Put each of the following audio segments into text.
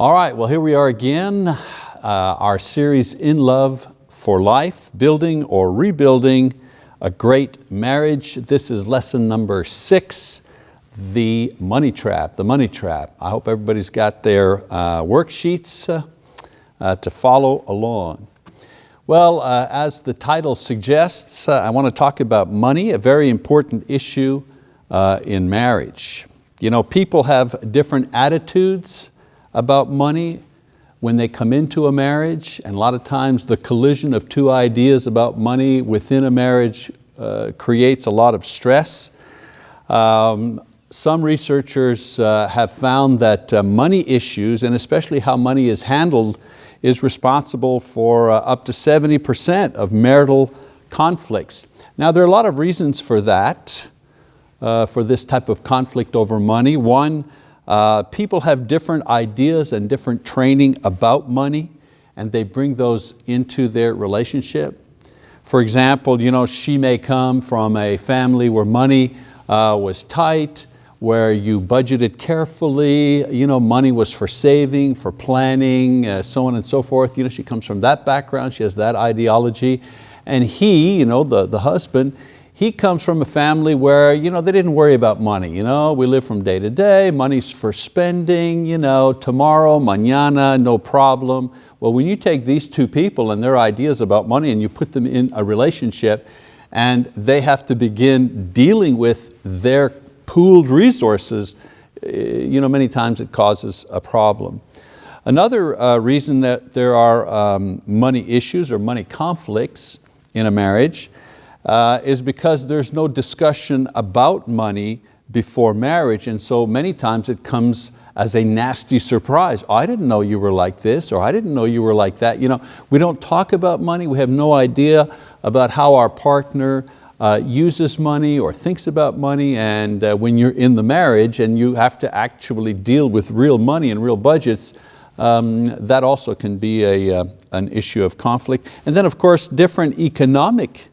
All right, well here we are again, uh, our series In Love for Life, Building or Rebuilding a Great Marriage. This is lesson number six, the money trap, the money trap. I hope everybody's got their uh, worksheets uh, uh, to follow along. Well, uh, as the title suggests, uh, I want to talk about money, a very important issue in marriage. You know, people have different attitudes about money when they come into a marriage, and a lot of times the collision of two ideas about money within a marriage uh, creates a lot of stress. Um, some researchers uh, have found that uh, money issues, and especially how money is handled, is responsible for uh, up to 70% of marital conflicts. Now there are a lot of reasons for that, uh, for this type of conflict over money. One, uh, people have different ideas and different training about money and they bring those into their relationship. For example, you know, she may come from a family where money uh, was tight, where you budgeted carefully, you know, money was for saving, for planning, uh, so on and so forth. You know, she comes from that background, she has that ideology. And he, you know, the, the husband, he comes from a family where you know, they didn't worry about money. You know? We live from day to day, money's for spending, you know, tomorrow, mañana, no problem. Well, when you take these two people and their ideas about money and you put them in a relationship and they have to begin dealing with their pooled resources, eh, you know, many times it causes a problem. Another uh, reason that there are um, money issues or money conflicts in a marriage uh, is because there's no discussion about money before marriage and so many times it comes as a nasty surprise. Oh, I didn't know you were like this or I didn't know you were like that. You know, we don't talk about money, we have no idea about how our partner uh, uses money or thinks about money and uh, when you're in the marriage and you have to actually deal with real money and real budgets, um, that also can be a, uh, an issue of conflict. And then of course different economic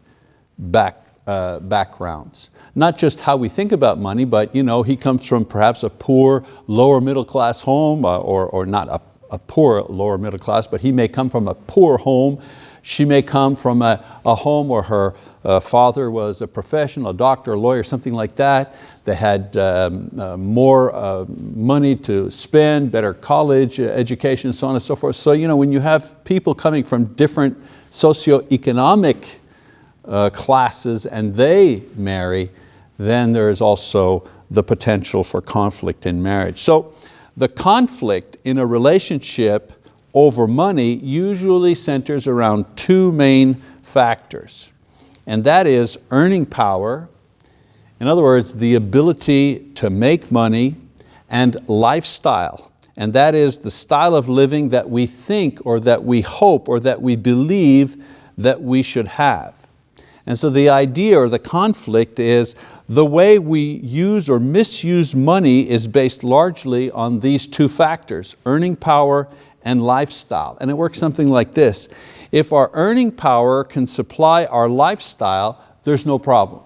back, uh, backgrounds. Not just how we think about money, but you know, he comes from perhaps a poor, lower middle class home, uh, or, or not a, a poor lower middle class, but he may come from a poor home. She may come from a, a home where her uh, father was a professional, a doctor, a lawyer, something like that. They had um, uh, more uh, money to spend, better college education, so on and so forth. So you know, when you have people coming from different socioeconomic uh, classes and they marry, then there is also the potential for conflict in marriage. So the conflict in a relationship over money usually centers around two main factors. And that is earning power, in other words, the ability to make money and lifestyle. And that is the style of living that we think or that we hope or that we believe that we should have. And so the idea or the conflict is the way we use or misuse money is based largely on these two factors, earning power and lifestyle. And it works something like this. If our earning power can supply our lifestyle, there's no problem.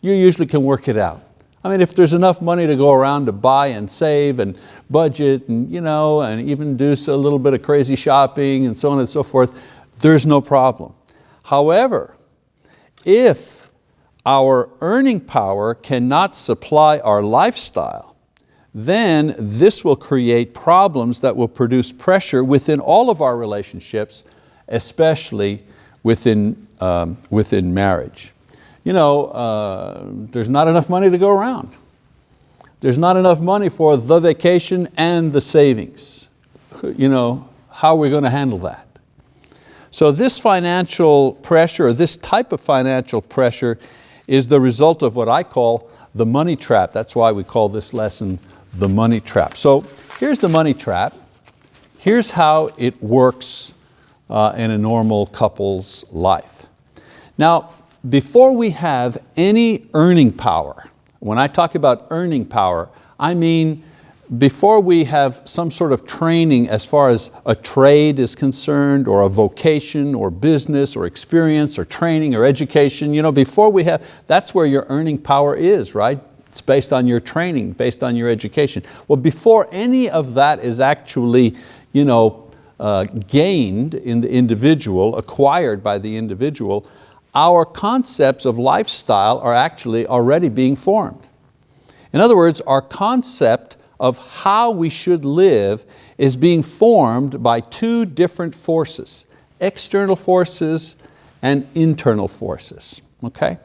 You usually can work it out. I mean, if there's enough money to go around to buy and save and budget and, you know, and even do a little bit of crazy shopping and so on and so forth, there's no problem. However, if our earning power cannot supply our lifestyle, then this will create problems that will produce pressure within all of our relationships, especially within, um, within marriage. You know, uh, there's not enough money to go around. There's not enough money for the vacation and the savings. You know, how are we going to handle that? So this financial pressure, or this type of financial pressure is the result of what I call the money trap. That's why we call this lesson the money trap. So here's the money trap. Here's how it works uh, in a normal couple's life. Now, before we have any earning power, when I talk about earning power, I mean before we have some sort of training as far as a trade is concerned or a vocation or business or experience or training or education, you know, before we have, that's where your earning power is, right? It's based on your training, based on your education. Well, before any of that is actually you know, uh, gained in the individual, acquired by the individual, our concepts of lifestyle are actually already being formed. In other words, our concept of how we should live is being formed by two different forces, external forces and internal forces, okay?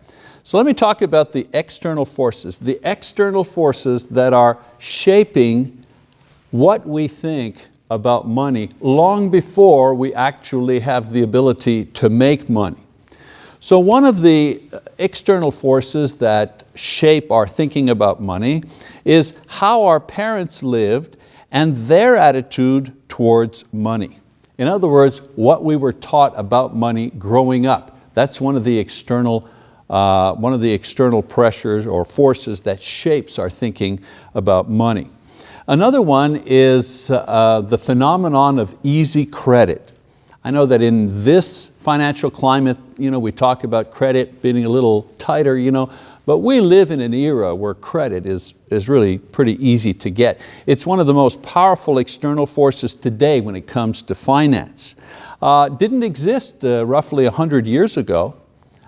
So let me talk about the external forces, the external forces that are shaping what we think about money long before we actually have the ability to make money. So one of the external forces that shape our thinking about money is how our parents lived and their attitude towards money. In other words, what we were taught about money growing up. That's one of the external, uh, one of the external pressures or forces that shapes our thinking about money. Another one is uh, the phenomenon of easy credit. I know that in this financial climate, you know, we talk about credit being a little tighter, you know, but we live in an era where credit is, is really pretty easy to get. It's one of the most powerful external forces today when it comes to finance. Uh, didn't exist uh, roughly 100 years ago.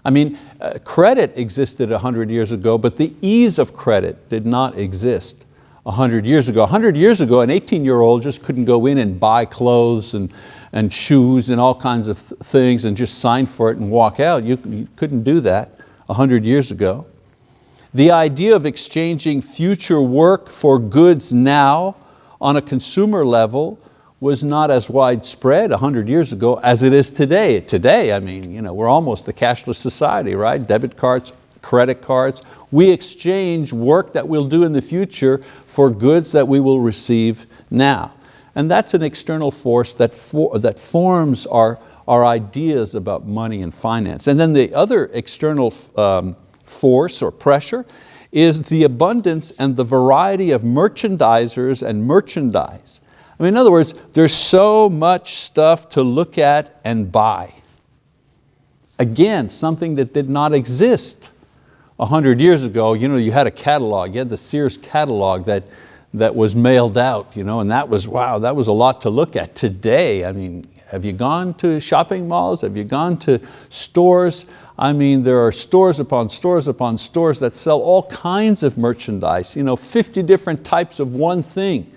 I mean, uh, credit existed 100 years ago, but the ease of credit did not exist 100 years ago. 100 years ago, an 18 year old just couldn't go in and buy clothes and, and shoes and all kinds of th things and just sign for it and walk out. You, you couldn't do that 100 years ago. The idea of exchanging future work for goods now on a consumer level was not as widespread 100 years ago as it is today. Today, I mean, you know, we're almost a cashless society, right? Debit cards, credit cards. We exchange work that we'll do in the future for goods that we will receive now. And that's an external force that, for, that forms our, our ideas about money and finance. And then the other external um, force or pressure is the abundance and the variety of merchandisers and merchandise. I mean, in other words, there's so much stuff to look at and buy. Again, something that did not exist a hundred years ago, you know, you had a catalog, you had the Sears catalog that, that was mailed out, you know, and that was, wow, that was a lot to look at. Today, I mean, have you gone to shopping malls? Have you gone to stores? I mean, there are stores upon stores upon stores that sell all kinds of merchandise, you know, 50 different types of one thing.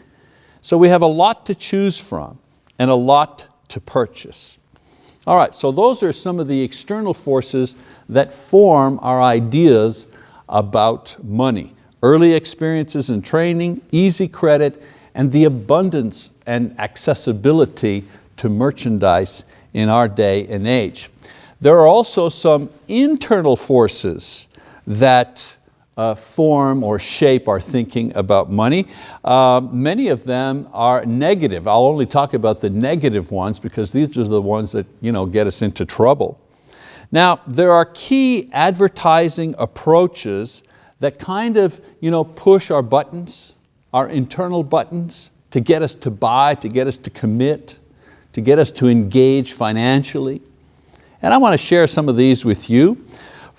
So we have a lot to choose from and a lot to purchase. All right, so those are some of the external forces that form our ideas about money. Early experiences and training, easy credit, and the abundance and accessibility to merchandise in our day and age. There are also some internal forces that uh, form or shape our thinking about money. Uh, many of them are negative. I'll only talk about the negative ones because these are the ones that you know, get us into trouble. Now, there are key advertising approaches that kind of you know, push our buttons, our internal buttons, to get us to buy, to get us to commit, to get us to engage financially. And I want to share some of these with you.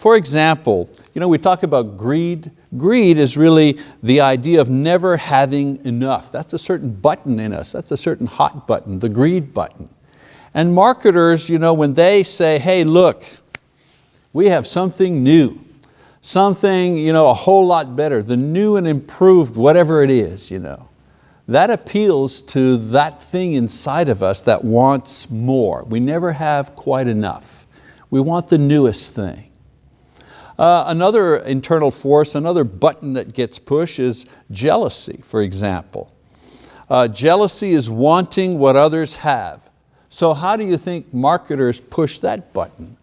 For example, you know, we talk about greed. Greed is really the idea of never having enough. That's a certain button in us. That's a certain hot button, the greed button. And marketers, you know, when they say, hey, look, we have something new, something you know, a whole lot better, the new and improved, whatever it is, you know, that appeals to that thing inside of us that wants more. We never have quite enough. We want the newest thing. Uh, another internal force, another button that gets pushed is jealousy, for example. Uh, jealousy is wanting what others have. So how do you think marketers push that button,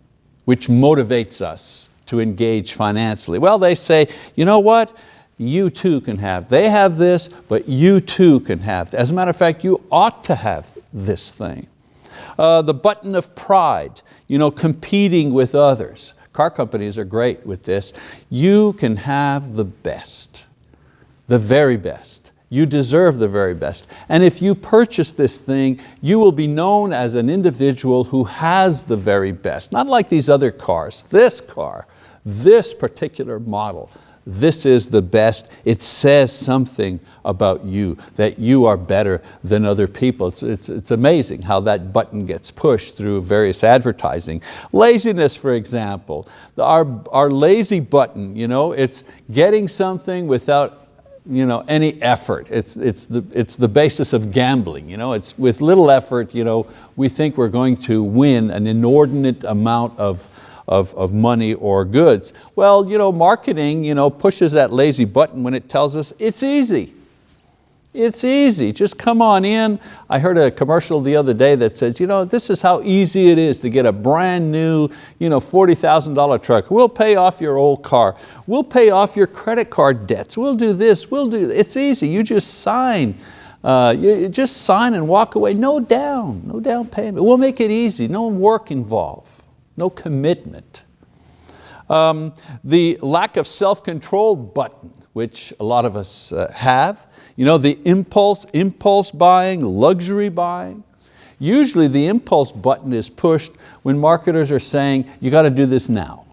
which motivates us to engage financially? Well, they say, you know what? You too can have. They have this, but you too can have. As a matter of fact, you ought to have this thing. Uh, the button of pride, you know, competing with others. Car companies are great with this. You can have the best, the very best. You deserve the very best. And if you purchase this thing, you will be known as an individual who has the very best. Not like these other cars, this car, this particular model, this is the best. It says something about you, that you are better than other people. It's, it's, it's amazing how that button gets pushed through various advertising. Laziness, for example, our, our lazy button, you know, it's getting something without you know, any effort. It's, it's, the, it's the basis of gambling. You know? It's with little effort, you know, we think we're going to win an inordinate amount of, of, of money or goods. Well, you know, marketing you know, pushes that lazy button when it tells us it's easy. It's easy, just come on in. I heard a commercial the other day that says, you know, this is how easy it is to get a brand new you know, $40,000 truck. We'll pay off your old car. We'll pay off your credit card debts. We'll do this, we'll do, it's easy. You just sign. Uh, you just sign and walk away, no down, no down payment. We'll make it easy, no work involved, no commitment. Um, the lack of self-control button, which a lot of us uh, have, you know, the impulse, impulse buying, luxury buying. Usually the impulse button is pushed when marketers are saying, you got to do this now.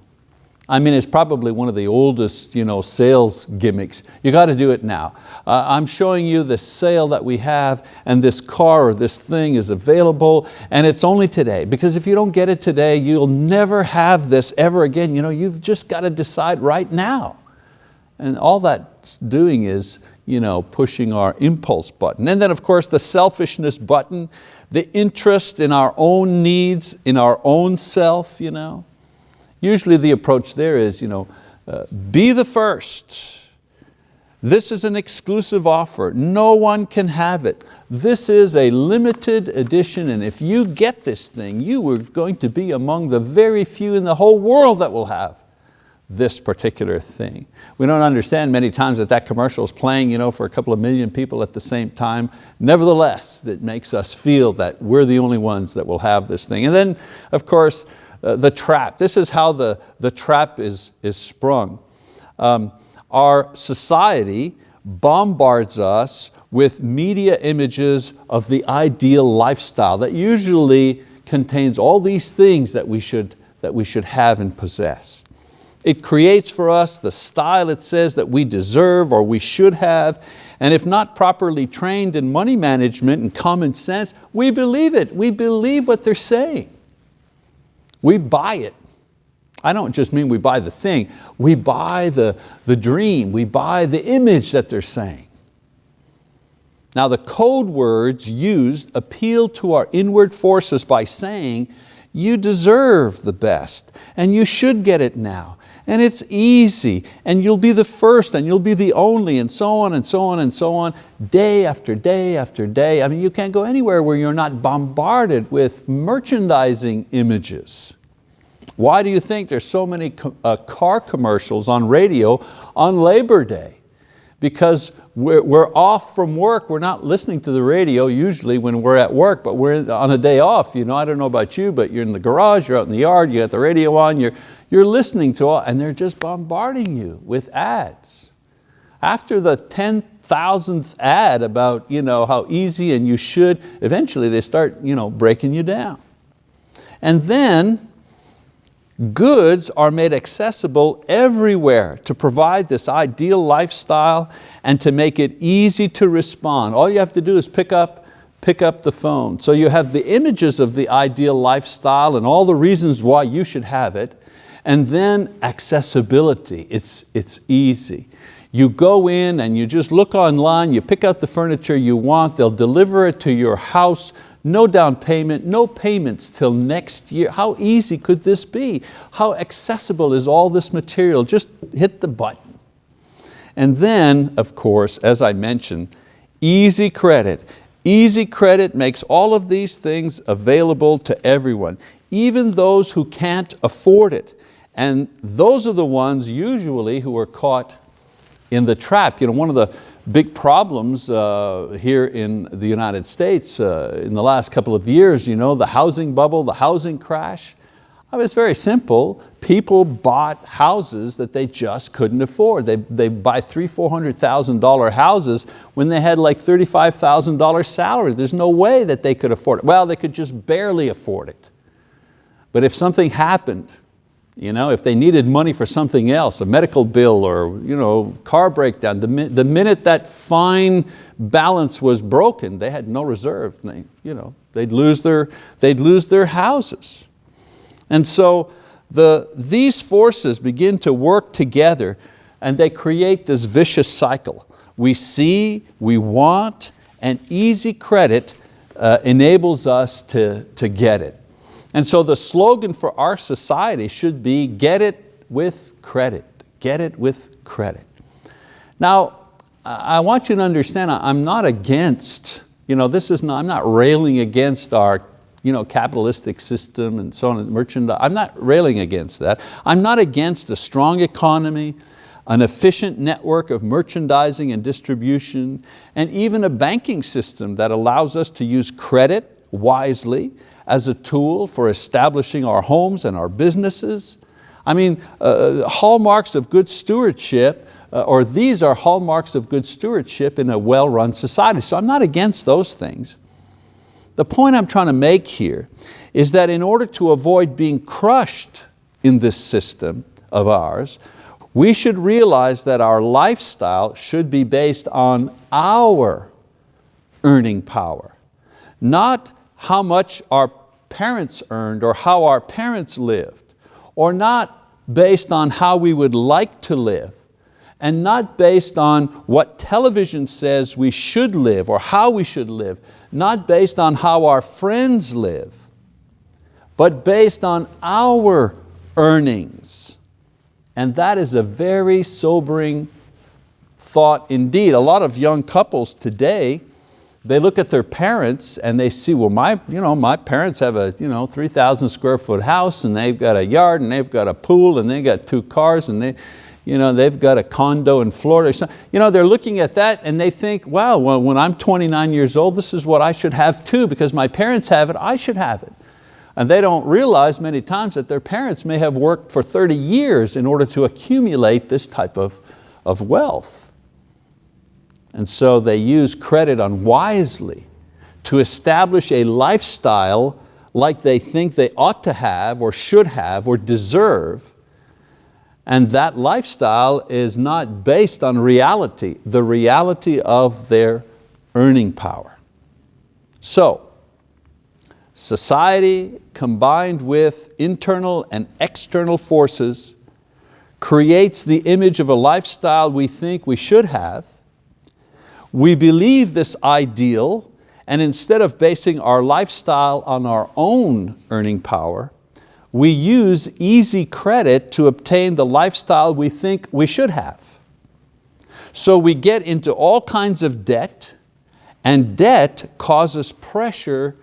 I mean, it's probably one of the oldest you know, sales gimmicks. You got to do it now. Uh, I'm showing you the sale that we have and this car or this thing is available and it's only today because if you don't get it today, you'll never have this ever again. You know, you've just got to decide right now. And all that's doing is you know, pushing our impulse button. And then of course the selfishness button, the interest in our own needs, in our own self. You know. Usually the approach there is, you know, uh, be the first. This is an exclusive offer. No one can have it. This is a limited edition and if you get this thing, you are going to be among the very few in the whole world that will have this particular thing. We don't understand many times that that commercial is playing you know, for a couple of million people at the same time. Nevertheless, it makes us feel that we're the only ones that will have this thing. And then, of course, uh, the trap. This is how the, the trap is, is sprung. Um, our society bombards us with media images of the ideal lifestyle that usually contains all these things that we should, that we should have and possess. It creates for us the style it says that we deserve or we should have, and if not properly trained in money management and common sense, we believe it. We believe what they're saying. We buy it. I don't just mean we buy the thing, we buy the, the dream, we buy the image that they're saying. Now the code words used appeal to our inward forces by saying, you deserve the best and you should get it now and it's easy and you'll be the first and you'll be the only and so on and so on and so on day after day after day. I mean, you can't go anywhere where you're not bombarded with merchandising images. Why do you think there's so many uh, car commercials on radio on Labor Day? Because we're, we're off from work, we're not listening to the radio usually when we're at work, but we're on a day off. You know, I don't know about you, but you're in the garage, you're out in the yard, you got the radio on, you're, you're listening to all, and they're just bombarding you with ads. After the 10,000th ad about you know, how easy and you should, eventually they start you know, breaking you down. And then goods are made accessible everywhere to provide this ideal lifestyle and to make it easy to respond. All you have to do is pick up, pick up the phone. So you have the images of the ideal lifestyle and all the reasons why you should have it, and then accessibility, it's, it's easy. You go in and you just look online, you pick out the furniture you want, they'll deliver it to your house, no down payment, no payments till next year. How easy could this be? How accessible is all this material? Just hit the button. And then, of course, as I mentioned, easy credit. Easy credit makes all of these things available to everyone, even those who can't afford it. And those are the ones usually who are caught in the trap. You know, one of the big problems uh, here in the United States uh, in the last couple of years, you know, the housing bubble, the housing crash, I mean, it's very simple. People bought houses that they just couldn't afford. They, they buy three, $400,000 houses when they had like $35,000 salary. There's no way that they could afford it. Well, they could just barely afford it. But if something happened You know, if they needed money for something else, a medical bill or you know, car breakdown, the, the minute that fine balance was broken, they had no reserve. They, you know, they'd, lose their, they'd lose their houses. And so the, these forces begin to work together and they create this vicious cycle. We see, we want, and easy credit uh, enables us to, to get it. And so the slogan for our society should be, get it with credit, get it with credit. Now, I want you to understand, I'm not against, you know, this is not, I'm not railing against our you know, capitalistic system and so on, and merchandise. I'm not railing against that. I'm not against a strong economy, an efficient network of merchandising and distribution, and even a banking system that allows us to use credit wisely as a tool for establishing our homes and our businesses. I mean, uh, uh, hallmarks of good stewardship, uh, or these are hallmarks of good stewardship in a well-run society. So I'm not against those things. The point I'm trying to make here is that in order to avoid being crushed in this system of ours, we should realize that our lifestyle should be based on our earning power, not how much our parents earned or how our parents lived, or not based on how we would like to live, and not based on what television says we should live or how we should live, not based on how our friends live, but based on our earnings. And that is a very sobering thought indeed. A lot of young couples today they look at their parents and they see, well, my, you know, my parents have a you know, 3,000 square foot house and they've got a yard and they've got a pool and they've got two cars and they, you know, they've got a condo in Florida. You know, they're looking at that and they think, wow, well, when I'm 29 years old, this is what I should have too because my parents have it, I should have it. And they don't realize many times that their parents may have worked for 30 years in order to accumulate this type of, of wealth. And so they use credit unwisely to establish a lifestyle like they think they ought to have or should have or deserve. And that lifestyle is not based on reality, the reality of their earning power. So, society combined with internal and external forces creates the image of a lifestyle we think we should have we believe this ideal and instead of basing our lifestyle on our own earning power, we use easy credit to obtain the lifestyle we think we should have. So we get into all kinds of debt and debt causes pressure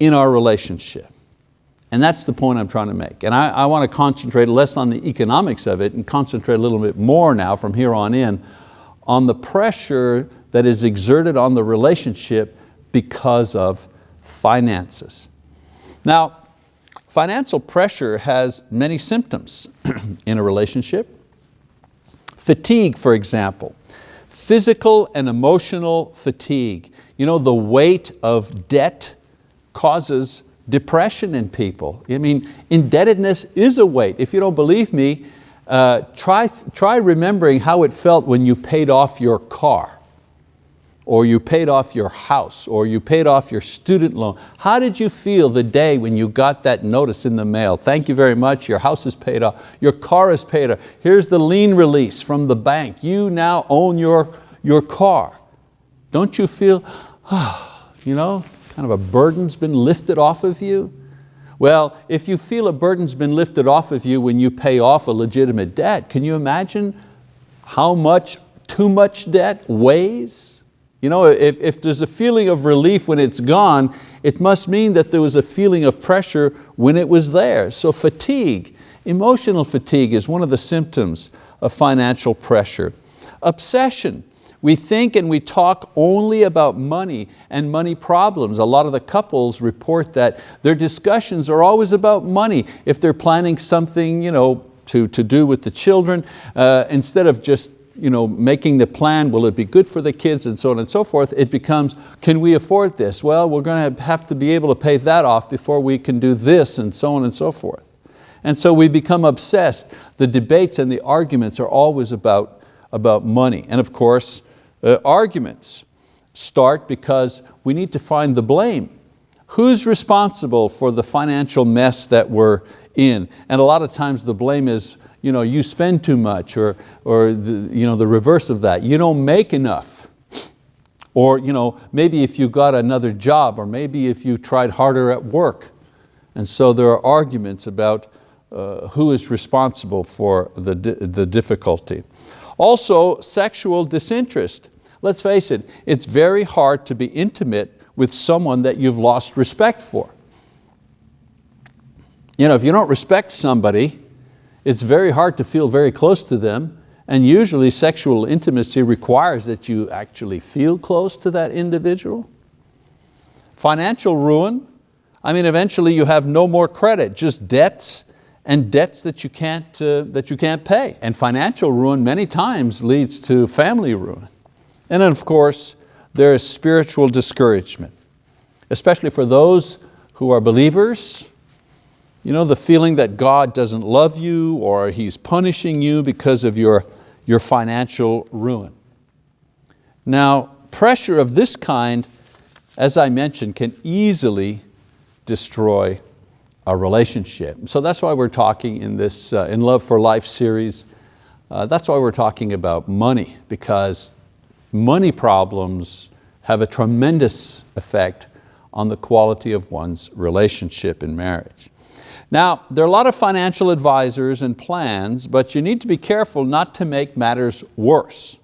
in our relationship. And that's the point I'm trying to make. And I, I want to concentrate less on the economics of it and concentrate a little bit more now from here on in on the pressure that is exerted on the relationship because of finances. Now, financial pressure has many symptoms in a relationship. Fatigue, for example, physical and emotional fatigue. You know, the weight of debt causes depression in people. I mean, indebtedness is a weight. If you don't believe me, uh, try, try remembering how it felt when you paid off your car or you paid off your house, or you paid off your student loan. How did you feel the day when you got that notice in the mail? Thank you very much, your house is paid off, your car is paid off. Here's the lien release from the bank. You now own your, your car. Don't you feel, ah, you know, kind of a burden's been lifted off of you? Well, if you feel a burden's been lifted off of you when you pay off a legitimate debt, can you imagine how much too much debt weighs? You know, if, if there's a feeling of relief when it's gone, it must mean that there was a feeling of pressure when it was there. So fatigue, emotional fatigue is one of the symptoms of financial pressure. Obsession, we think and we talk only about money and money problems. A lot of the couples report that their discussions are always about money. If they're planning something you know, to, to do with the children, uh, instead of just you know, making the plan, will it be good for the kids and so on and so forth, it becomes, can we afford this? Well, we're going to have to be able to pay that off before we can do this and so on and so forth. And so we become obsessed. The debates and the arguments are always about, about money. And of course, uh, arguments start because we need to find the blame. Who's responsible for the financial mess that we're in? And a lot of times the blame is, you, know, you spend too much or, or the, you know, the reverse of that. You don't make enough. Or you know, maybe if you got another job or maybe if you tried harder at work. And so there are arguments about uh, who is responsible for the, the difficulty. Also, sexual disinterest. Let's face it, it's very hard to be intimate with someone that you've lost respect for. You know, if you don't respect somebody, it's very hard to feel very close to them and usually sexual intimacy requires that you actually feel close to that individual. Financial ruin, I mean eventually you have no more credit, just debts and debts that you can't, uh, that you can't pay. And financial ruin many times leads to family ruin. And then of course, there is spiritual discouragement, especially for those who are believers, you know, the feeling that God doesn't love you or He's punishing you because of your your financial ruin. Now, pressure of this kind, as I mentioned, can easily destroy a relationship. So that's why we're talking in this uh, In Love for Life series, uh, that's why we're talking about money, because money problems have a tremendous effect on the quality of one's relationship in marriage. Now, there are a lot of financial advisors and plans, but you need to be careful not to make matters worse.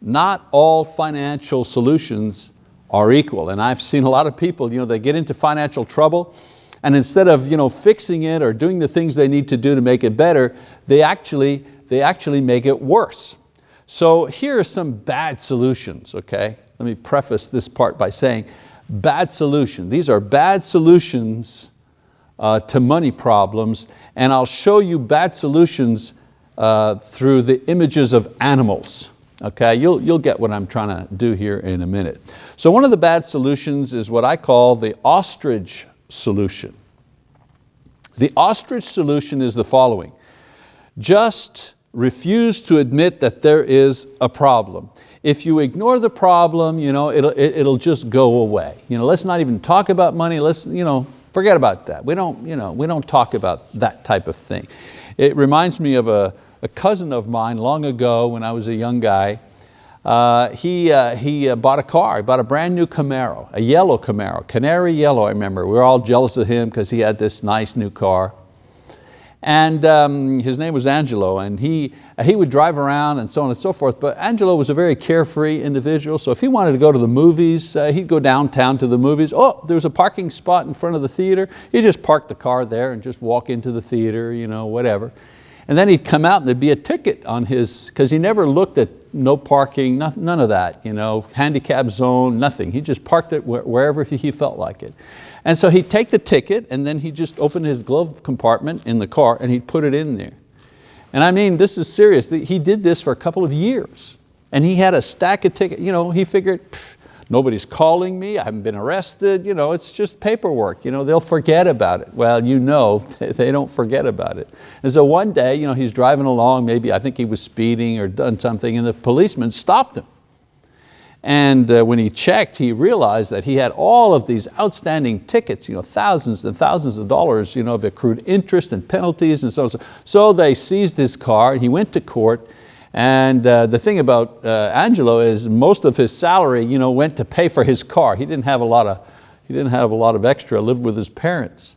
Not all financial solutions are equal. And I've seen a lot of people, you know, they get into financial trouble and instead of you know, fixing it or doing the things they need to do to make it better, they actually, they actually make it worse. So here are some bad solutions, okay? Let me preface this part by saying, bad solution. These are bad solutions uh, to money problems, and I'll show you bad solutions uh, through the images of animals. Okay, you'll, you'll get what I'm trying to do here in a minute. So one of the bad solutions is what I call the ostrich solution. The ostrich solution is the following. Just refuse to admit that there is a problem. If you ignore the problem, you know, it'll, it, will it will just go away. You know, let's not even talk about money, let's, you know, Forget about that. We don't, you know, we don't talk about that type of thing. It reminds me of a, a cousin of mine long ago when I was a young guy. Uh, he uh, he uh, bought a car, he bought a brand new Camaro, a yellow Camaro, canary yellow I remember. We were all jealous of him because he had this nice new car. And um, his name was Angelo, and he, he would drive around and so on and so forth, but Angelo was a very carefree individual, so if he wanted to go to the movies, uh, he'd go downtown to the movies. Oh, there's a parking spot in front of the theater. He'd just park the car there and just walk into the theater, you know, whatever. And then he'd come out and there'd be a ticket on his, because he never looked at no parking, none of that, you know, handicap zone, nothing. He just parked it wherever he felt like it. And so he'd take the ticket and then he'd just open his glove compartment in the car and he'd put it in there. And I mean, this is serious. He did this for a couple of years. And he had a stack of tickets. You know, he figured, nobody's calling me, I haven't been arrested, you know, it's just paperwork. You know, they'll forget about it. Well, you know, they don't forget about it. And so one day, you know, he's driving along, maybe I think he was speeding or done something, and the policeman stopped him. And uh, when he checked, he realized that he had all of these outstanding tickets, you know, thousands and thousands of dollars you know, of accrued interest and penalties and so on. So they seized his car and he went to court and uh, the thing about uh, Angelo is most of his salary you know, went to pay for his car. He didn't have a lot of, he didn't have a lot of extra, lived with his parents.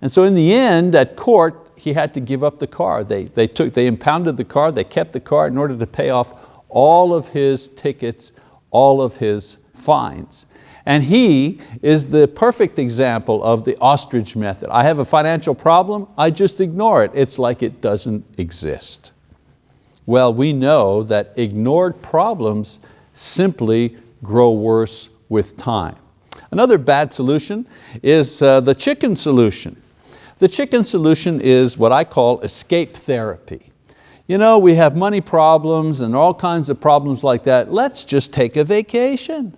And so in the end, at court, he had to give up the car. They, they, took, they impounded the car, they kept the car in order to pay off all of his tickets all of his fines. And he is the perfect example of the ostrich method. I have a financial problem, I just ignore it. It's like it doesn't exist. Well, we know that ignored problems simply grow worse with time. Another bad solution is uh, the chicken solution. The chicken solution is what I call escape therapy you know, we have money problems and all kinds of problems like that. Let's just take a vacation.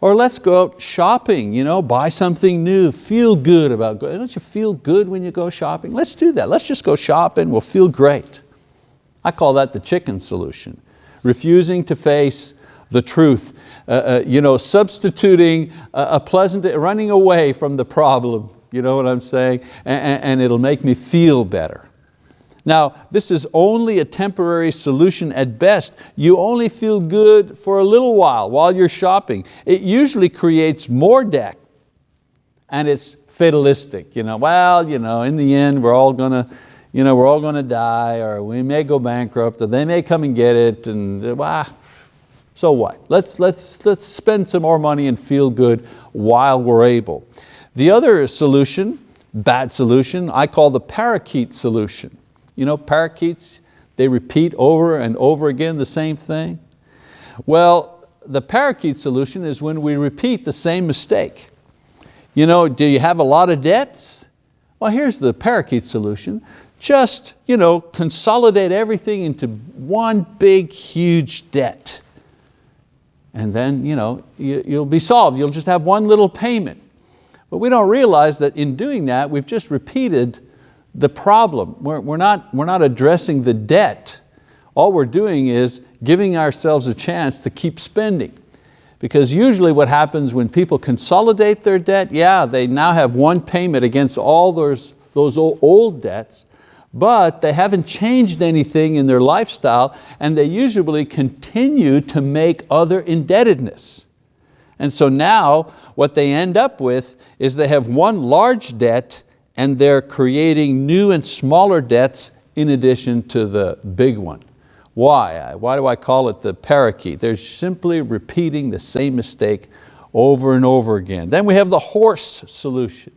Or let's go out shopping, you know, buy something new, feel good about going. Don't you feel good when you go shopping? Let's do that. Let's just go shopping, we'll feel great. I call that the chicken solution. Refusing to face the truth, uh, uh, you know, substituting a, a, pleasant, running away from the problem, you know what I'm saying? And, and it'll make me feel better. Now, this is only a temporary solution at best. You only feel good for a little while while you're shopping. It usually creates more debt and it's fatalistic. You know, well, you know, in the end we're all going to you know, we're all going to die or we may go bankrupt or they may come and get it and well, so what? Let's, let's, let's spend some more money and feel good while we're able. The other solution, bad solution, I call the parakeet solution. You know, parakeets, they repeat over and over again the same thing. Well, the parakeet solution is when we repeat the same mistake. You know, do you have a lot of debts? Well, here's the parakeet solution. Just you know, consolidate everything into one big, huge debt. And then you know, you, you'll be solved. You'll just have one little payment. But we don't realize that in doing that, we've just repeated the problem. We're, we're, not, we're not addressing the debt. All we're doing is giving ourselves a chance to keep spending. Because usually what happens when people consolidate their debt, yeah, they now have one payment against all those, those old debts, but they haven't changed anything in their lifestyle and they usually continue to make other indebtedness. And so now what they end up with is they have one large debt and they're creating new and smaller debts in addition to the big one. Why? Why do I call it the parakeet? They're simply repeating the same mistake over and over again. Then we have the horse solution.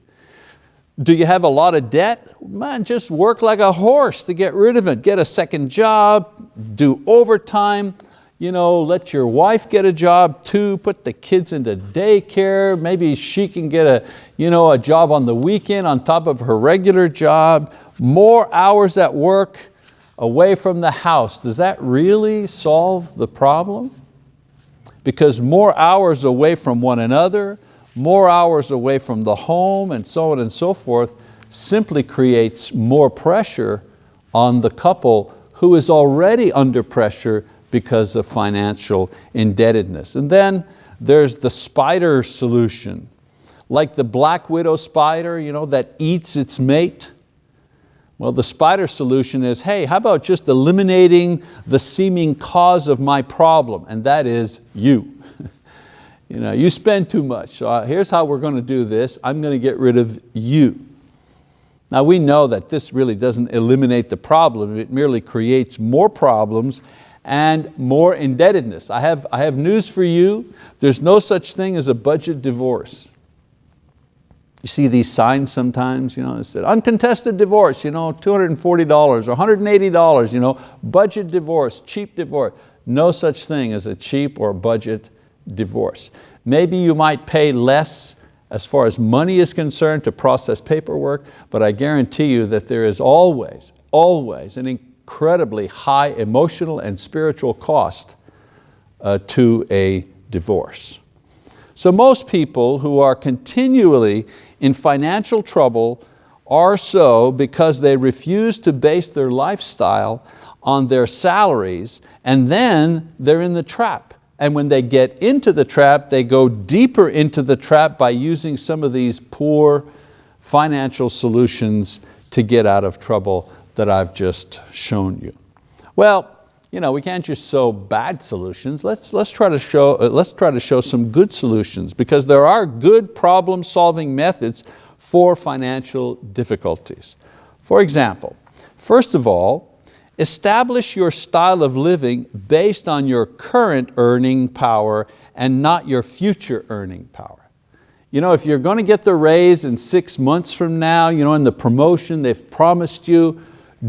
Do you have a lot of debt? Man, just work like a horse to get rid of it. Get a second job, do overtime, you know, let your wife get a job too, put the kids into daycare, maybe she can get a, you know, a job on the weekend on top of her regular job, more hours at work, away from the house. Does that really solve the problem? Because more hours away from one another, more hours away from the home and so on and so forth simply creates more pressure on the couple who is already under pressure because of financial indebtedness. And then there's the spider solution, like the black widow spider you know, that eats its mate. Well, the spider solution is, hey, how about just eliminating the seeming cause of my problem, and that is you. You, know, you spend too much, so uh, here's how we're going to do this. I'm going to get rid of you. Now we know that this really doesn't eliminate the problem, it merely creates more problems and more indebtedness. I have, I have news for you. There's no such thing as a budget divorce. You see these signs sometimes, you know, it said uncontested divorce, you know, $240 or $180, you know, budget divorce, cheap divorce. No such thing as a cheap or budget divorce. Maybe you might pay less as far as money is concerned to process paperwork, but I guarantee you that there is always, always an incredibly high emotional and spiritual cost uh, to a divorce. So most people who are continually in financial trouble are so because they refuse to base their lifestyle on their salaries and then they're in the trap. And when they get into the trap, they go deeper into the trap by using some of these poor financial solutions to get out of trouble that I've just shown you. Well, you know, we can't just show bad solutions. Let's, let's, try to show, uh, let's try to show some good solutions because there are good problem solving methods for financial difficulties. For example, first of all, establish your style of living based on your current earning power and not your future earning power. You know, if you're going to get the raise in six months from now, you know, in the promotion they've promised you,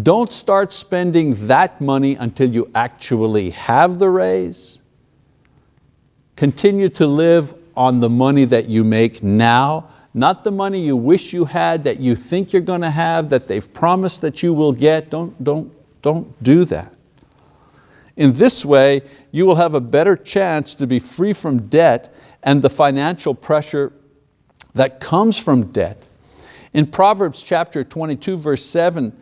don't start spending that money until you actually have the raise. Continue to live on the money that you make now, not the money you wish you had, that you think you're going to have, that they've promised that you will get. Don't, don't, don't do that. In this way, you will have a better chance to be free from debt and the financial pressure that comes from debt. In Proverbs chapter 22, verse 7,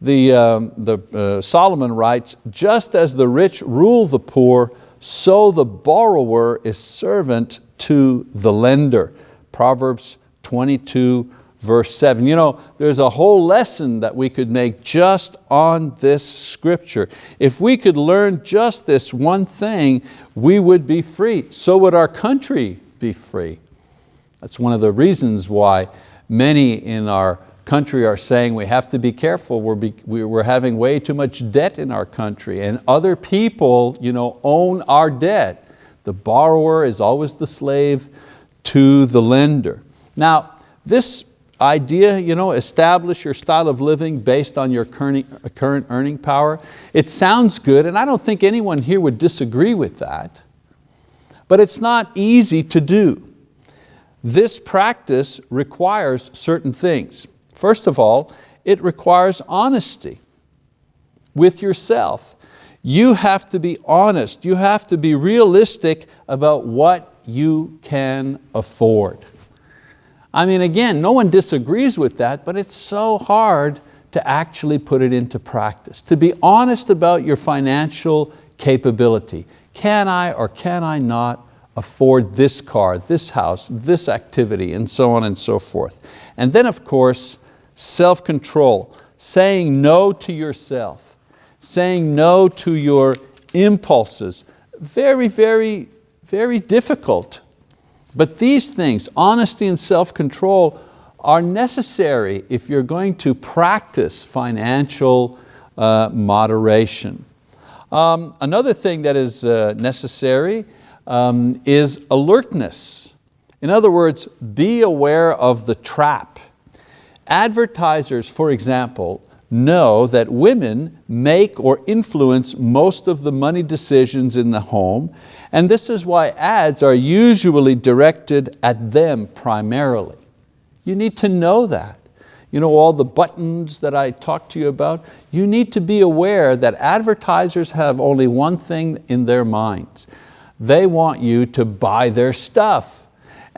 the, um, the, uh, Solomon writes, just as the rich rule the poor, so the borrower is servant to the lender. Proverbs 22, verse 7. You know, there's a whole lesson that we could make just on this scripture. If we could learn just this one thing, we would be free. So would our country be free. That's one of the reasons why many in our country are saying we have to be careful, we're, be, we're having way too much debt in our country and other people you know, own our debt. The borrower is always the slave to the lender. Now, this idea, you know, establish your style of living based on your current earning power, it sounds good and I don't think anyone here would disagree with that, but it's not easy to do. This practice requires certain things. First of all, it requires honesty with yourself. You have to be honest, you have to be realistic about what you can afford. I mean, again, no one disagrees with that, but it's so hard to actually put it into practice, to be honest about your financial capability. Can I or can I not afford this car, this house, this activity, and so on and so forth. And then of course, self-control, saying no to yourself, saying no to your impulses. Very, very, very difficult. But these things, honesty and self-control, are necessary if you're going to practice financial uh, moderation. Um, another thing that is uh, necessary um, is alertness. In other words, be aware of the trap. Advertisers, for example, know that women make or influence most of the money decisions in the home, and this is why ads are usually directed at them primarily. You need to know that. You know, all the buttons that I talked to you about, you need to be aware that advertisers have only one thing in their minds. They want you to buy their stuff.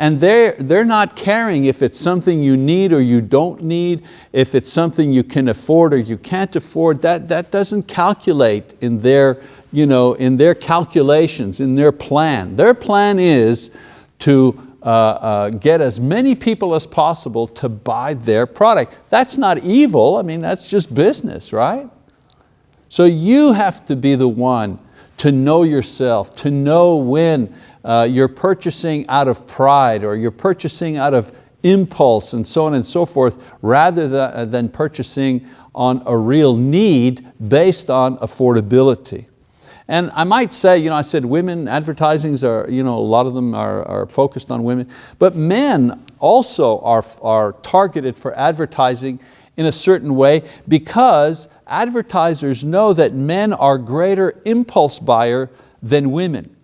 And they're, they're not caring if it's something you need or you don't need, if it's something you can afford or you can't afford, that, that doesn't calculate in their, you know, in their calculations, in their plan. Their plan is to uh, uh, get as many people as possible to buy their product. That's not evil, I mean, that's just business, right? So you have to be the one to know yourself, to know when uh, you're purchasing out of pride or you're purchasing out of impulse and so on and so forth, rather uh, than purchasing on a real need based on affordability. And I might say, you know, I said women advertisings are, you know, a lot of them are, are focused on women, but men also are, are targeted for advertising in a certain way because advertisers know that men are greater impulse buyer than women.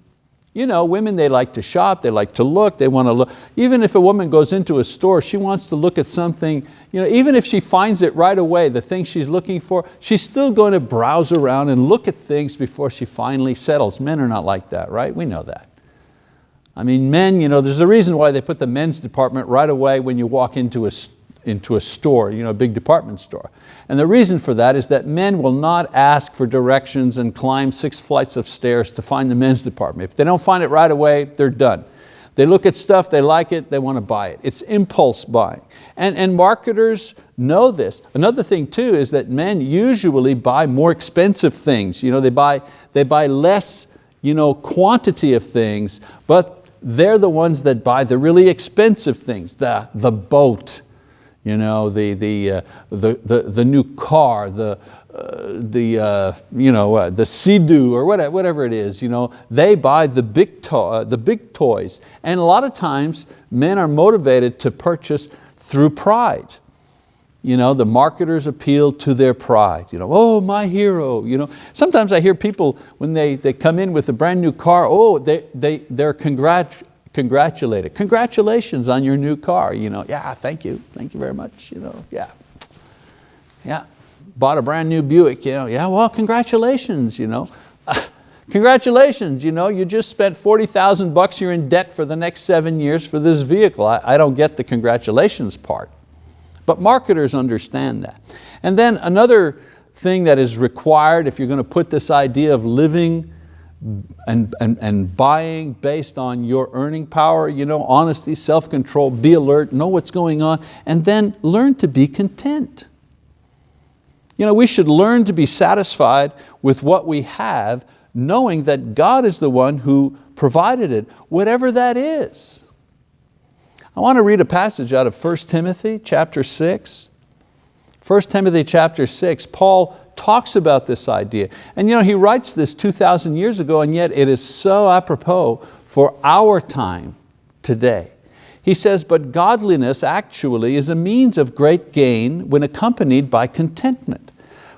You know, women, they like to shop, they like to look, they want to look. Even if a woman goes into a store, she wants to look at something, you know, even if she finds it right away, the thing she's looking for, she's still going to browse around and look at things before she finally settles. Men are not like that, right? We know that. I mean, men, you know, there's a reason why they put the men's department right away when you walk into a, into a store, you know, a big department store. And the reason for that is that men will not ask for directions and climb six flights of stairs to find the men's department. If they don't find it right away, they're done. They look at stuff, they like it, they want to buy it. It's impulse buying. And, and marketers know this. Another thing too is that men usually buy more expensive things. You know, they, buy, they buy less you know, quantity of things, but they're the ones that buy the really expensive things, the, the boat, you know, the, the, uh, the, the, the, new car, the, uh, the, uh, you know, the Sea-Doo or whatever, whatever it is, you know, they buy the big, to uh, the big toys. And a lot of times men are motivated to purchase through pride. You know, the marketers appeal to their pride. You know, oh, my hero. You know, sometimes I hear people, when they, they come in with a brand new car, oh, they, they, they're congrat congratulated. Congratulations on your new car. You know, yeah, thank you, thank you very much. You know, yeah, yeah. Bought a brand new Buick. You know, yeah, well, congratulations. You know, Congratulations, you know, you just spent 40,000 bucks, you're in debt for the next seven years for this vehicle. I, I don't get the congratulations part. But marketers understand that. And then another thing that is required if you're going to put this idea of living and, and, and buying based on your earning power, you know, honesty, self-control, be alert, know what's going on, and then learn to be content. You know, we should learn to be satisfied with what we have, knowing that God is the one who provided it, whatever that is. I want to read a passage out of 1 Timothy chapter 6. 1 Timothy chapter 6, Paul talks about this idea. And you know, he writes this 2,000 years ago and yet it is so apropos for our time today. He says, but godliness actually is a means of great gain when accompanied by contentment.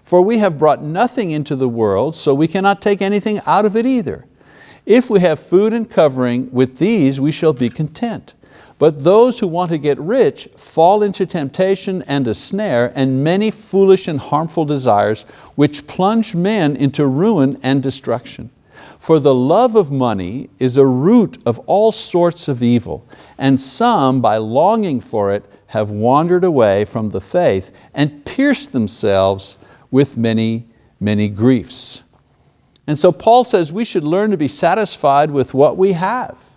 For we have brought nothing into the world, so we cannot take anything out of it either. If we have food and covering, with these we shall be content. But those who want to get rich fall into temptation and a snare and many foolish and harmful desires which plunge men into ruin and destruction. For the love of money is a root of all sorts of evil, and some by longing for it have wandered away from the faith and pierced themselves with many, many griefs. And so Paul says we should learn to be satisfied with what we have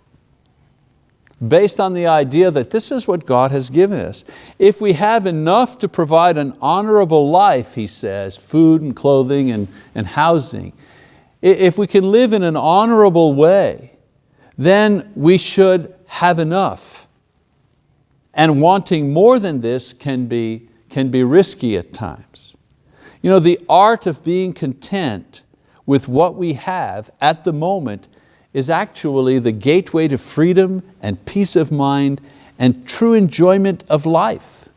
based on the idea that this is what God has given us. If we have enough to provide an honorable life, he says, food and clothing and, and housing, if we can live in an honorable way, then we should have enough. And wanting more than this can be, can be risky at times. You know, the art of being content with what we have at the moment is actually the gateway to freedom and peace of mind and true enjoyment of life.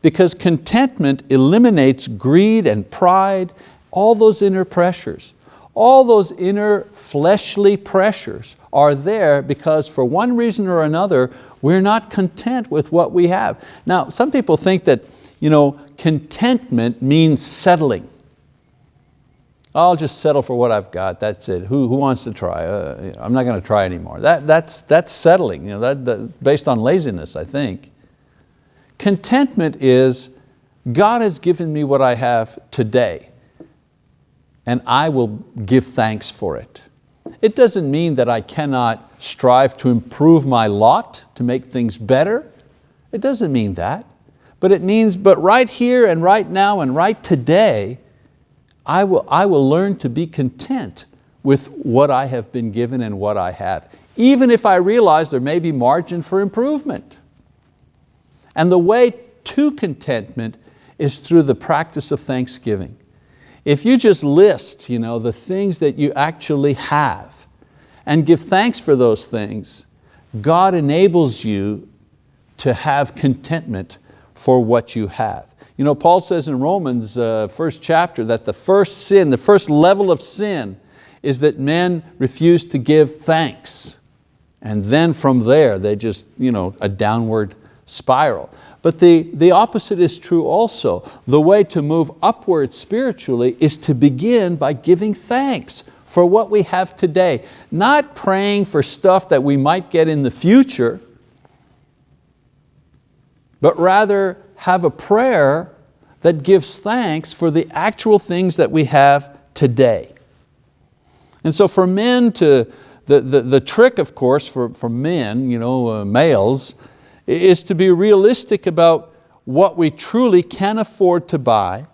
Because contentment eliminates greed and pride, all those inner pressures. All those inner fleshly pressures are there because for one reason or another, we're not content with what we have. Now, some people think that you know, contentment means settling. I'll just settle for what I've got, that's it. Who, who wants to try? Uh, I'm not going to try anymore. That, that's, that's settling, you know, that, that, based on laziness, I think. Contentment is, God has given me what I have today, and I will give thanks for it. It doesn't mean that I cannot strive to improve my lot, to make things better. It doesn't mean that. But it means, but right here and right now and right today, I will, I will learn to be content with what I have been given and what I have, even if I realize there may be margin for improvement. And the way to contentment is through the practice of thanksgiving. If you just list you know, the things that you actually have and give thanks for those things, God enables you to have contentment for what you have. You know, Paul says in Romans uh, first chapter that the first sin, the first level of sin is that men refuse to give thanks. And then from there, they just, you know, a downward spiral. But the, the opposite is true also. The way to move upward spiritually is to begin by giving thanks for what we have today. Not praying for stuff that we might get in the future, but rather have a prayer that gives thanks for the actual things that we have today. And so for men to, the, the, the trick of course for, for men, you know, uh, males, is to be realistic about what we truly can afford to buy.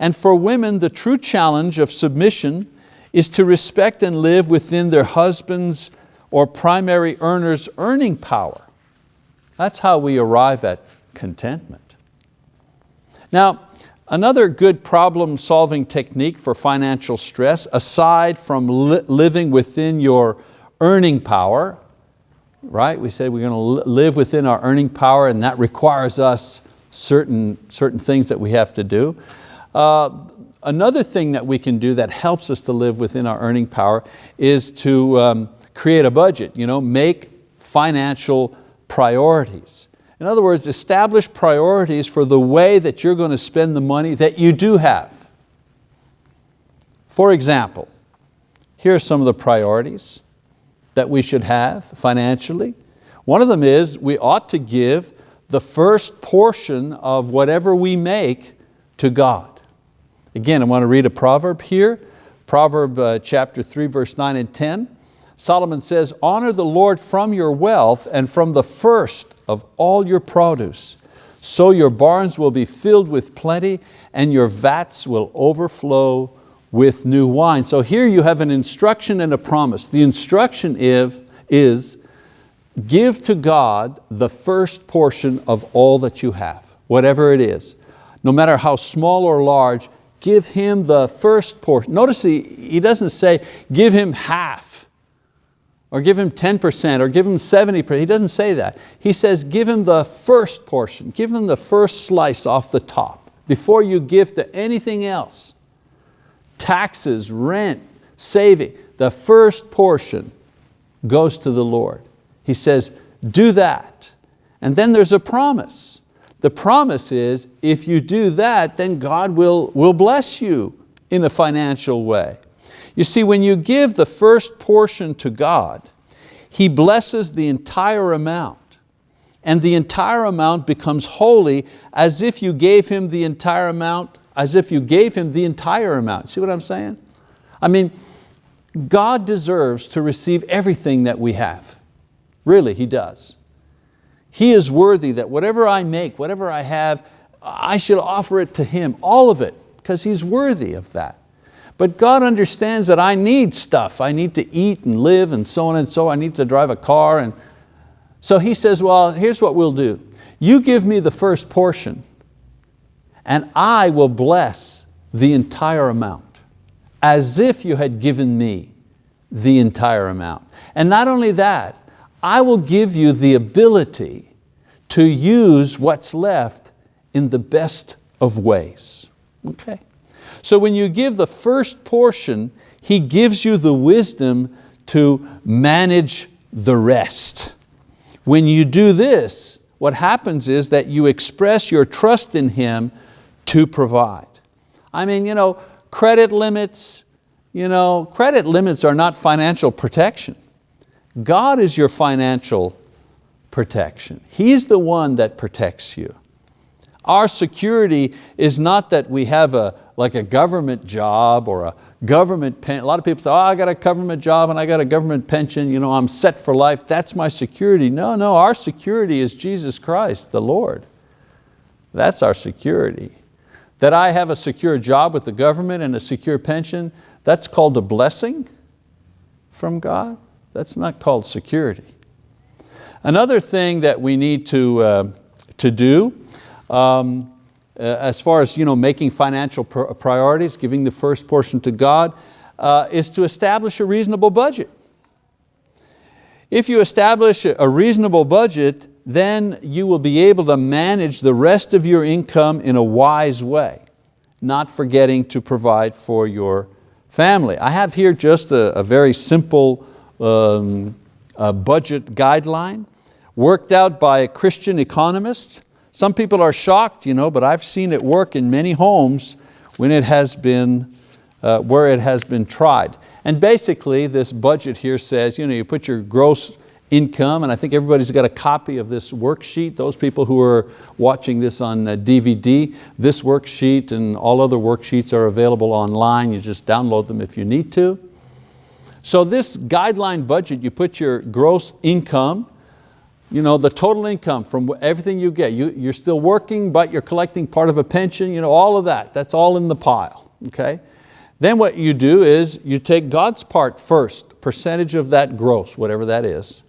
And for women, the true challenge of submission is to respect and live within their husband's or primary earner's earning power. That's how we arrive at contentment. Now, another good problem solving technique for financial stress, aside from li living within your earning power, right? We said we're going to live within our earning power and that requires us certain, certain things that we have to do. Uh, another thing that we can do that helps us to live within our earning power is to um, create a budget, you know, make financial priorities. In other words, establish priorities for the way that you're going to spend the money that you do have. For example, here are some of the priorities that we should have financially. One of them is we ought to give the first portion of whatever we make to God. Again, I want to read a proverb here, Proverb uh, chapter 3, verse 9 and 10. Solomon says, honor the Lord from your wealth and from the first of all your produce. So your barns will be filled with plenty and your vats will overflow with new wine. So here you have an instruction and a promise. The instruction is, is give to God the first portion of all that you have, whatever it is. No matter how small or large, give Him the first portion. Notice he, he doesn't say, give Him half, or give Him 10%, or give Him 70%. He doesn't say that. He says, give Him the first portion, give Him the first slice off the top, before you give to anything else. Taxes, rent, saving, the first portion goes to the Lord. He says, do that. And then there's a promise. The promise is, if you do that, then God will, will bless you in a financial way. You see, when you give the first portion to God, He blesses the entire amount. And the entire amount becomes holy as if you gave Him the entire amount, as if you gave Him the entire amount. See what I'm saying? I mean, God deserves to receive everything that we have. Really, He does. He is worthy that whatever I make, whatever I have, I should offer it to Him, all of it, because He's worthy of that. But God understands that I need stuff. I need to eat and live and so on and so on. I need to drive a car. And so He says, well, here's what we'll do. You give me the first portion and I will bless the entire amount as if you had given me the entire amount. And not only that, I will give you the ability to use what's left in the best of ways. Okay. So when you give the first portion, He gives you the wisdom to manage the rest. When you do this, what happens is that you express your trust in Him to provide. I mean, you know, credit limits, you know, credit limits are not financial protection. God is your financial protection. He's the one that protects you. Our security is not that we have a, like a government job or a government pen. A lot of people say, oh, I got a government job and I got a government pension, you know, I'm set for life, that's my security. No, no, our security is Jesus Christ, the Lord. That's our security. That I have a secure job with the government and a secure pension, that's called a blessing from God. That's not called security. Another thing that we need to, uh, to do um, as far as you know, making financial priorities, giving the first portion to God, uh, is to establish a reasonable budget. If you establish a reasonable budget, then you will be able to manage the rest of your income in a wise way, not forgetting to provide for your family. I have here just a, a very simple um, budget guideline worked out by a Christian economists. Some people are shocked, you know, but I've seen it work in many homes when it has been, uh, where it has been tried. And basically this budget here says, you know, you put your gross income, and I think everybody's got a copy of this worksheet. Those people who are watching this on DVD, uh, this worksheet and all other worksheets are available online. You just download them if you need to. So this guideline budget, you put your gross income, you know, the total income from everything you get. You, you're still working, but you're collecting part of a pension, you know, all of that, that's all in the pile, okay? Then what you do is you take God's part first, percentage of that gross, whatever that is.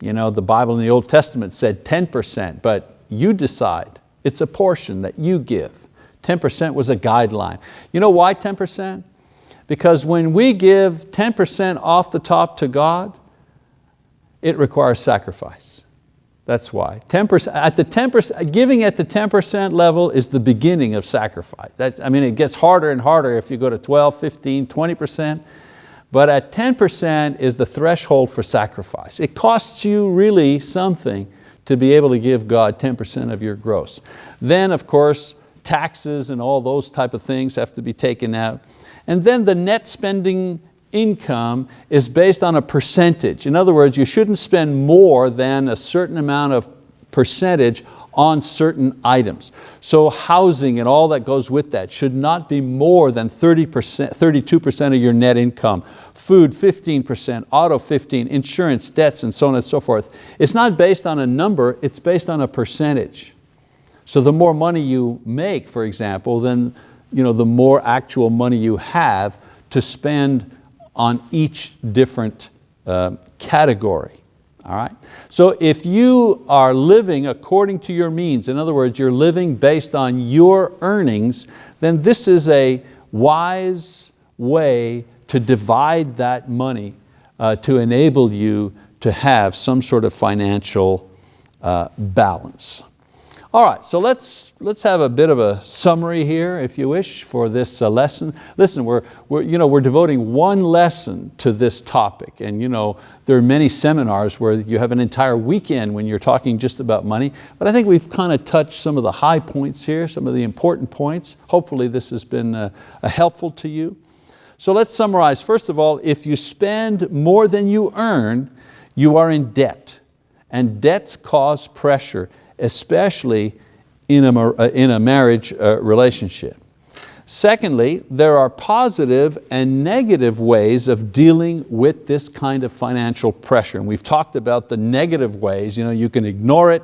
You know, the Bible in the Old Testament said 10%, but you decide. It's a portion that you give. 10% was a guideline. You know why 10%? Because when we give 10% off the top to God, it requires sacrifice. That's why. 10%, at the 10%, giving at the 10% level is the beginning of sacrifice. That, I mean, it gets harder and harder if you go to 12, 15, 20%, but at 10% is the threshold for sacrifice. It costs you really something to be able to give God 10% of your gross. Then of course, taxes and all those type of things have to be taken out. And then the net spending income is based on a percentage. In other words, you shouldn't spend more than a certain amount of percentage on certain items. So housing and all that goes with that should not be more than 30%, 32% of your net income. Food 15%, auto 15, insurance, debts, and so on and so forth. It's not based on a number, it's based on a percentage. So the more money you make, for example, then you know, the more actual money you have to spend on each different uh, category. All right? So if you are living according to your means, in other words, you're living based on your earnings, then this is a wise way to divide that money uh, to enable you to have some sort of financial uh, balance. All right, so let's, let's have a bit of a summary here, if you wish, for this uh, lesson. Listen, we're, we're, you know, we're devoting one lesson to this topic, and you know, there are many seminars where you have an entire weekend when you're talking just about money, but I think we've kind of touched some of the high points here, some of the important points. Hopefully this has been uh, helpful to you. So let's summarize. First of all, if you spend more than you earn, you are in debt, and debts cause pressure especially in a, uh, in a marriage uh, relationship. Secondly, there are positive and negative ways of dealing with this kind of financial pressure. And we've talked about the negative ways. You, know, you can ignore it,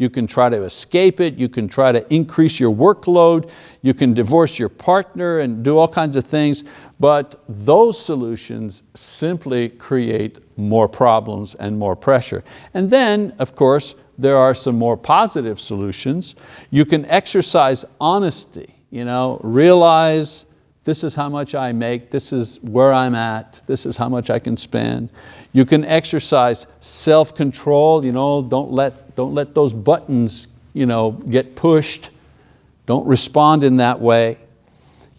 you can try to escape it, you can try to increase your workload, you can divorce your partner and do all kinds of things, but those solutions simply create more problems and more pressure. And then, of course, there are some more positive solutions. You can exercise honesty, you know, realize this is how much I make, this is where I'm at, this is how much I can spend. You can exercise self-control, you know, don't let, don't let those buttons you know, get pushed. Don't respond in that way.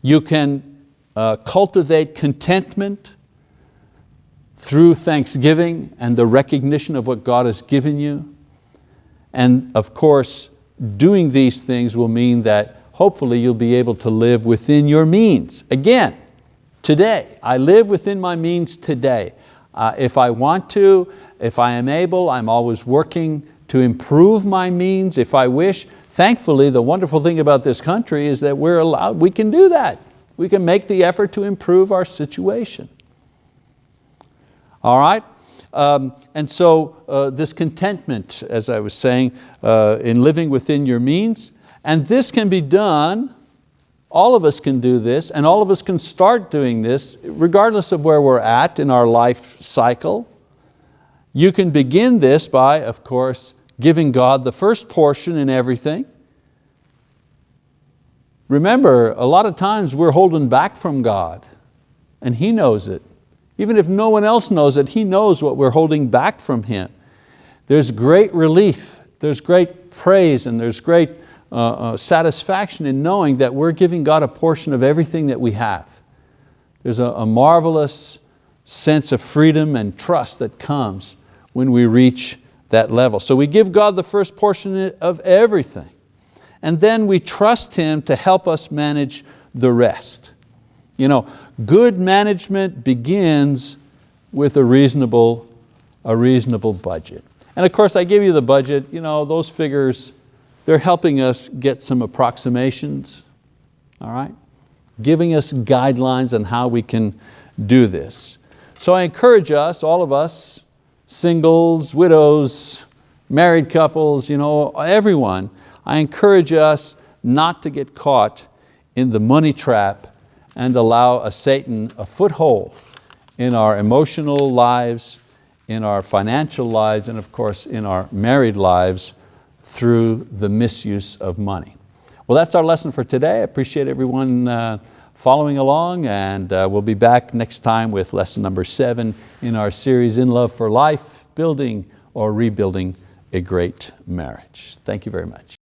You can uh, cultivate contentment through thanksgiving and the recognition of what God has given you. And of course, doing these things will mean that hopefully you'll be able to live within your means. Again, today, I live within my means today. Uh, if I want to, if I am able, I'm always working to improve my means if I wish. Thankfully, the wonderful thing about this country is that we're allowed, we can do that. We can make the effort to improve our situation. All right? Um, and so uh, this contentment, as I was saying, uh, in living within your means, and this can be done, all of us can do this, and all of us can start doing this, regardless of where we're at in our life cycle. You can begin this by, of course, giving God the first portion in everything. Remember, a lot of times we're holding back from God, and He knows it. Even if no one else knows it, He knows what we're holding back from Him. There's great relief, there's great praise, and there's great uh, satisfaction in knowing that we're giving God a portion of everything that we have. There's a, a marvelous sense of freedom and trust that comes when we reach that level. So we give God the first portion of everything. And then we trust Him to help us manage the rest. You know, good management begins with a reasonable, a reasonable budget. And of course I give you the budget, you know, those figures, they're helping us get some approximations, all right? Giving us guidelines on how we can do this. So I encourage us, all of us, singles, widows, married couples, you know, everyone, I encourage us not to get caught in the money trap and allow a Satan a foothold in our emotional lives, in our financial lives, and of course in our married lives through the misuse of money. Well, that's our lesson for today. I appreciate everyone uh, following along and uh, we'll be back next time with lesson number seven in our series In Love for Life, Building or Rebuilding a Great Marriage. Thank you very much.